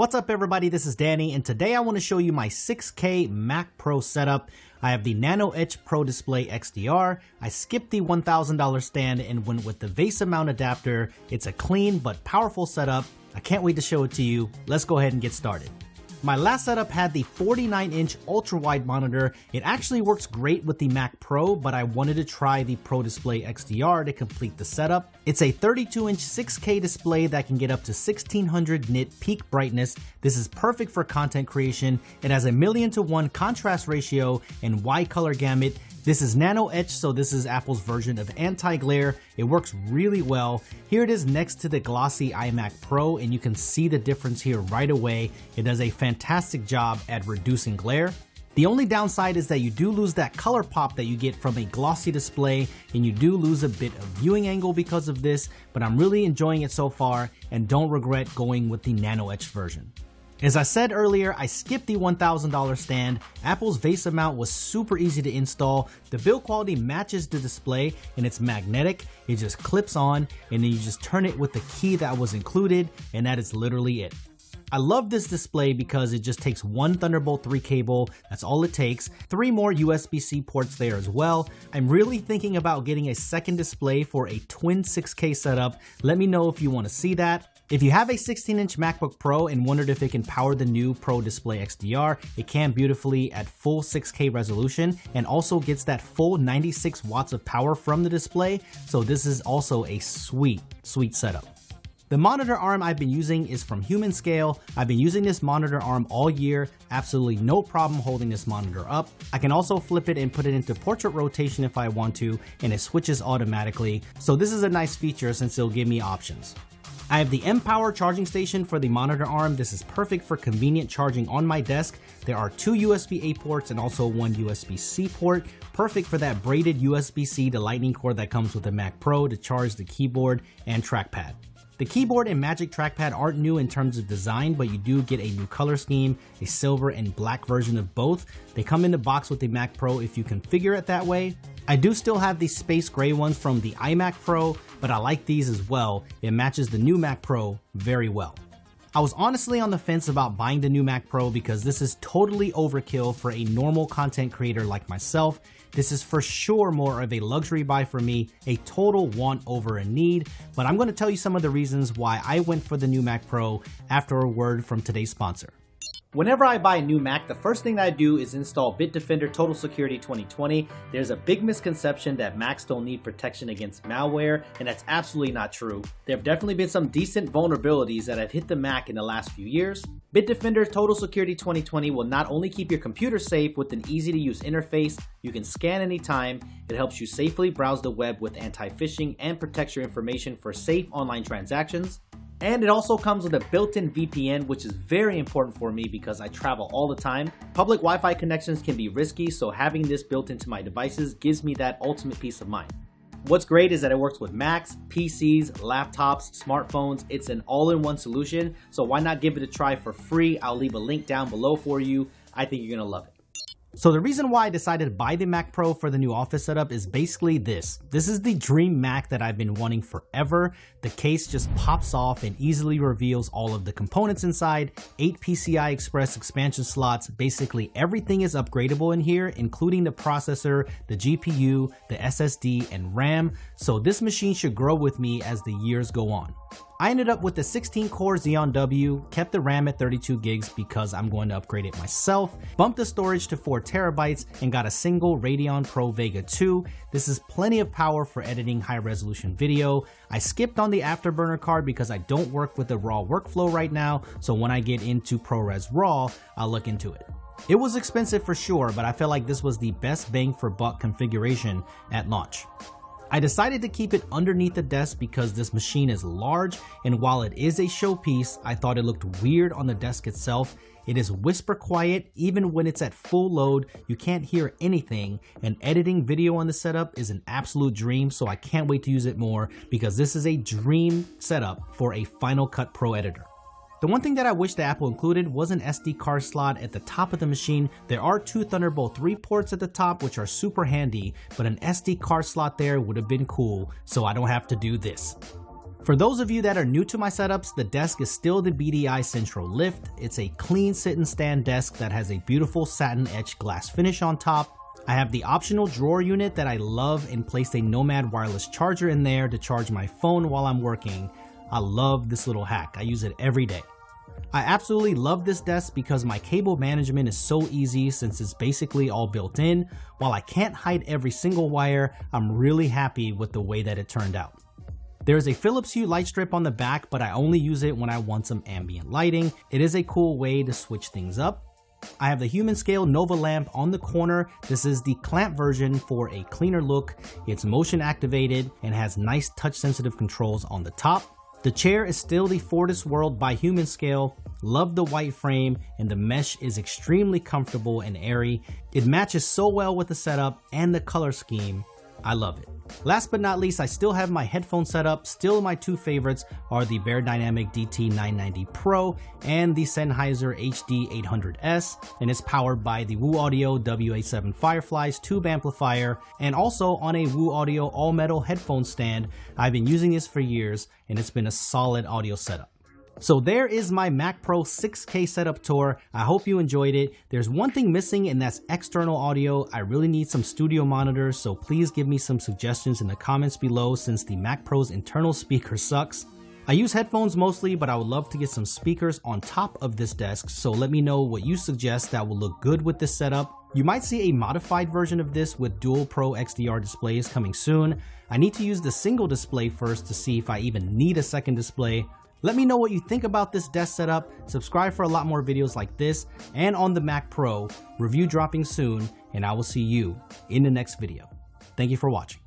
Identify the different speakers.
Speaker 1: What's up everybody, this is Danny and today I want to show you my 6K Mac Pro setup. I have the Nano Etch Pro Display XDR, I skipped the $1,000 stand and went with the VESA mount adapter. It's a clean but powerful setup. I can't wait to show it to you. Let's go ahead and get started. My last setup had the 49 inch ultra wide monitor. It actually works great with the Mac Pro, but I wanted to try the Pro Display XDR to complete the setup. It's a 32 inch 6K display that can get up to 1600 nit peak brightness. This is perfect for content creation. It has a million to one contrast ratio and wide color gamut this is Nano Etch, so this is Apple's version of anti-glare. It works really well. Here it is next to the glossy iMac Pro, and you can see the difference here right away. It does a fantastic job at reducing glare. The only downside is that you do lose that color pop that you get from a glossy display and you do lose a bit of viewing angle because of this, but I'm really enjoying it so far and don't regret going with the Nano Etch version. As I said earlier, I skipped the $1,000 stand. Apple's VESA mount was super easy to install. The build quality matches the display and it's magnetic. It just clips on and then you just turn it with the key that was included and that is literally it. I love this display because it just takes one Thunderbolt 3 cable, that's all it takes, three more USB-C ports there as well. I'm really thinking about getting a second display for a twin 6K setup. Let me know if you want to see that. If you have a 16-inch MacBook Pro and wondered if it can power the new Pro Display XDR, it can beautifully at full 6K resolution and also gets that full 96 watts of power from the display, so this is also a sweet, sweet setup. The monitor arm I've been using is from Humanscale. I've been using this monitor arm all year, absolutely no problem holding this monitor up. I can also flip it and put it into portrait rotation if I want to, and it switches automatically. So this is a nice feature since it'll give me options. I have the M-Power charging station for the monitor arm. This is perfect for convenient charging on my desk. There are two USB-A ports and also one USB-C port. Perfect for that braided USB-C to lightning cord that comes with the Mac Pro to charge the keyboard and trackpad. The keyboard and Magic Trackpad aren't new in terms of design, but you do get a new color scheme, a silver and black version of both. They come in the box with the Mac Pro if you configure it that way. I do still have the space gray ones from the iMac Pro, but I like these as well. It matches the new Mac Pro very well. I was honestly on the fence about buying the new Mac Pro because this is totally overkill for a normal content creator like myself. This is for sure more of a luxury buy for me, a total want over a need, but I'm going to tell you some of the reasons why I went for the new Mac Pro after a word from today's sponsor. Whenever I buy a new Mac, the first thing I do is install Bitdefender Total Security 2020. There's a big misconception that Macs don't need protection against malware, and that's absolutely not true. There have definitely been some decent vulnerabilities that have hit the Mac in the last few years. Bitdefender Total Security 2020 will not only keep your computer safe with an easy to use interface, you can scan anytime, it helps you safely browse the web with anti-phishing and protects your information for safe online transactions. And it also comes with a built-in VPN, which is very important for me because I travel all the time. Public Wi-Fi connections can be risky, so having this built into my devices gives me that ultimate peace of mind. What's great is that it works with Macs, PCs, laptops, smartphones. It's an all-in-one solution, so why not give it a try for free? I'll leave a link down below for you. I think you're gonna love it. So the reason why I decided to buy the Mac Pro for the new office setup is basically this. This is the dream Mac that I've been wanting forever. The case just pops off and easily reveals all of the components inside, 8 PCI Express expansion slots, basically everything is upgradable in here, including the processor, the GPU, the SSD, and RAM, so this machine should grow with me as the years go on. I ended up with the 16 core Xeon W, kept the RAM at 32 gigs because I'm going to upgrade it myself, bumped the storage to 4 terabytes, and got a single Radeon Pro Vega 2. This is plenty of power for editing high resolution video. I skipped on the Afterburner card because I don't work with the RAW workflow right now, so when I get into ProRes RAW, I'll look into it. It was expensive for sure, but I felt like this was the best bang for buck configuration at launch. I decided to keep it underneath the desk because this machine is large and while it is a showpiece, I thought it looked weird on the desk itself. It is whisper quiet, even when it's at full load, you can't hear anything, and editing video on the setup is an absolute dream, so I can't wait to use it more because this is a dream setup for a Final Cut Pro editor. The one thing that I wish the Apple included was an SD card slot at the top of the machine. There are two Thunderbolt 3 ports at the top which are super handy, but an SD card slot there would have been cool so I don't have to do this. For those of you that are new to my setups, the desk is still the BDI Centro Lift. It's a clean sit and stand desk that has a beautiful satin etched glass finish on top. I have the optional drawer unit that I love and placed a Nomad wireless charger in there to charge my phone while I'm working. I love this little hack. I use it every day. I absolutely love this desk because my cable management is so easy since it's basically all built in. While I can't hide every single wire, I'm really happy with the way that it turned out. There is a Philips Hue light strip on the back, but I only use it when I want some ambient lighting. It is a cool way to switch things up. I have the Humanscale Nova lamp on the corner. This is the clamp version for a cleaner look. It's motion activated and has nice touch sensitive controls on the top. The chair is still the Fortis World by Humanscale, Love the white frame and the mesh is extremely comfortable and airy. It matches so well with the setup and the color scheme. I love it. Last but not least, I still have my headphone setup. Still my two favorites are the Beyerdynamic DT990 Pro and the Sennheiser HD800S, and it's powered by the Woo Audio WA7 Fireflies tube amplifier, and also on a Woo Audio all-metal headphone stand. I've been using this for years, and it's been a solid audio setup. So there is my Mac Pro 6K setup tour. I hope you enjoyed it. There's one thing missing and that's external audio. I really need some studio monitors, so please give me some suggestions in the comments below since the Mac Pro's internal speaker sucks. I use headphones mostly, but I would love to get some speakers on top of this desk, so let me know what you suggest that will look good with this setup. You might see a modified version of this with dual Pro XDR displays coming soon. I need to use the single display first to see if I even need a second display, let me know what you think about this desk setup, subscribe for a lot more videos like this, and on the Mac Pro, review dropping soon, and I will see you in the next video. Thank you for watching.